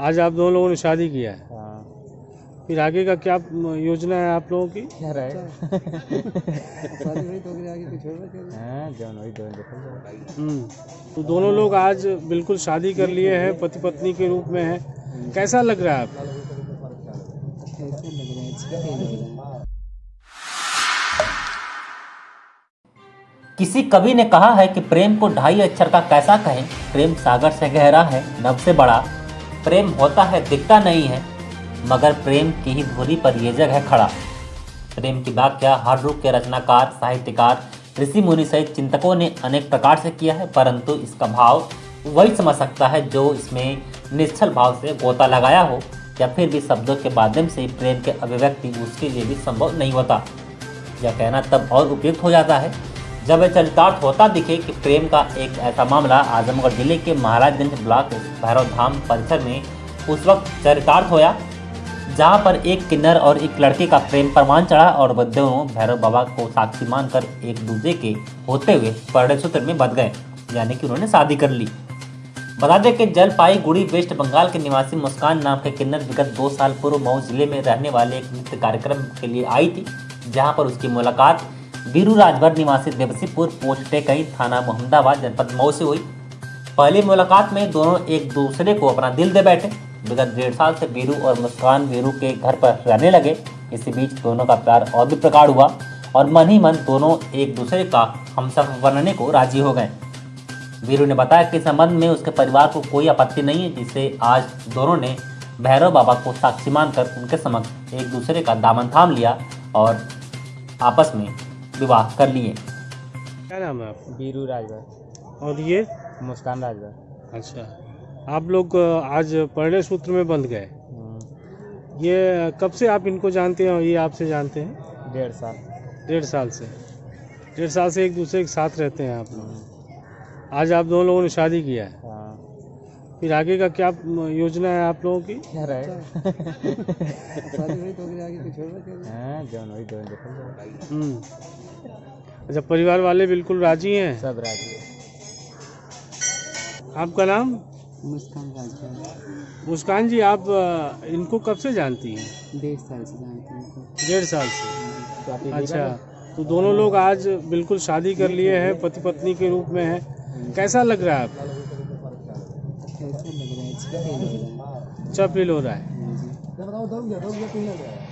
आज आप दोनों लोगों ने शादी किया है। हाँ। फिर आगे का क्या योजना है आप लोगों की? क्या रहे शादी तो आगे कुछ होगा क्या? हाँ जाए हम्म, तो दोनों लोग आज बिल्कुल शादी कर लिए हैं पति पत्नी के रूप में हैं। कैसा लग रहा है कैसा लग रहा फील रहा है किसी कवि ने कहा है कि प्रेम को ढाई अक्षर का कैसा कहें प्रेम सागर से गहरा है नभ से बड़ा। प्रेम होता है, दिखता नहीं है, मगर प्रेम की ही धुरी पर ये जग है खड़ा। प्रेम की व्याख्या हर रूप के रचनाकार, साहित्यकार, ऋषि मुनि सहित चिंतकों ने अनेक प्रकार से किया है, परंतु इसका भाव वही समझ सकता है जो इसमें निश्चल भाव से गोता लगाया हो, या फिर भी शब्दों के माध्यम से प्रेम के अभिव्यक्ति उसके लिए भी संभव नहीं होता। यह कहना तब और उपयुक्त हो जाता है जब चरितार्थ होता दिखे कि प्रेम का एक ऐसा मामला आजमगढ़ ज़िले के महाराजगंज ब्लॉक भैरव धाम परिसर में उस वक्त चरितार्थ होया, जहाँ पर एक किन्नर और एक लड़के का प्रेम प्रमाण चढ़ा और वह भैरव बाबा को साक्षी मानकर एक दूसरे के होते हुए परिणय सूत्र में बध गए, यानी कि उन्होंने शादी कर ली। बता दें कि जलपाईगुड़ी वेस्ट बंगाल के निवासी मुस्कान नाम के किन्नर विगत दो साल पूर्व मऊ ज़िले में रहने वाले एक नृत्य कार्यक्रम के लिए आई थी, जहाँ पर उसकी मुलाकात बीरू राजभर निवासी देवसीपुर पोस्ट कई थाना मोहम्मदाबाद जनपद मऊ से हुई। पहली मुलाकात में दोनों एक दूसरे को अपना दिल दे बैठे। विगत डेढ़ साल से बीरू और मुस्कान बीरू के घर पर रहने लगे। इसी बीच दोनों का प्यार और भी प्रगाढ़ हुआ और मन ही मन दोनों एक दूसरे का हमसफर बनने को राज़ी हो गए। वीरू ने बताया कि संबंध में उसके परिवार को कोई आपत्ति नहीं है जिससे आज दोनों ने भैरव बाबा को साक्षी मानकर उनके समक्ष एक दूसरे का दामन थाम लिया और आपस में विवाह कर लिए। क्या नाम है आपका? बीरू राजभर। और ये? मुस्कान राजभर। अच्छा। आप लोग आज परिणय सूत्र में बंध गए। हम्म, ये कब से आप इनको जानते हैं और ये आपसे जानते हैं? डेढ़ साल। डेढ़ साल से। डेढ़ साल से एक दूसरे के साथ रहते हैं आप लोग। हम्म, आज आप दोनों लोगों ने शादी किया हाँ। फिर आगे का क्या योजना है आप लोगों की? क्या रहे शादी हुई तो आगे कुछ होगा क्या हाँ जाए हम्म। अच्छा परिवार वाले बिल्कुल राज़ी हैं? सब राज़ी आपका नाम? मुस्कान राजभर मुस्कान जी आप इनको कब से जानती हैं? डेढ़ साल से जानती हैं डेढ़ साल से? अच्छा तो दोनों लोग आज बिल्कुल शादी कर लिए हैं पति पत्नी के रूप में हैं। कैसा लग रहा है आपको कैसा लग रहा है अच्छा फील हो रहा है। अच्छा फील हो रहा है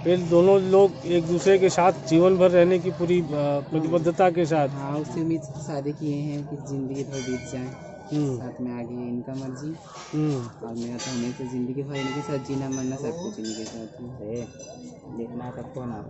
फिर दोनों लोग एक दूसरे के साथ जीवन भर रहने की पूरी प्रतिबद्धता के साथ। हाँ उसी उम्मीद शादी किए हैं कि ज़िंदगी भर बीत जाए। हम्म, साथ में आगे इनका मर्ज़ी। हम्म। और मेरा तो हमेशा ज़िंदगी भर इनके साथ जीना मरना सब कुछ इनके साथ है। देखना सबको ना।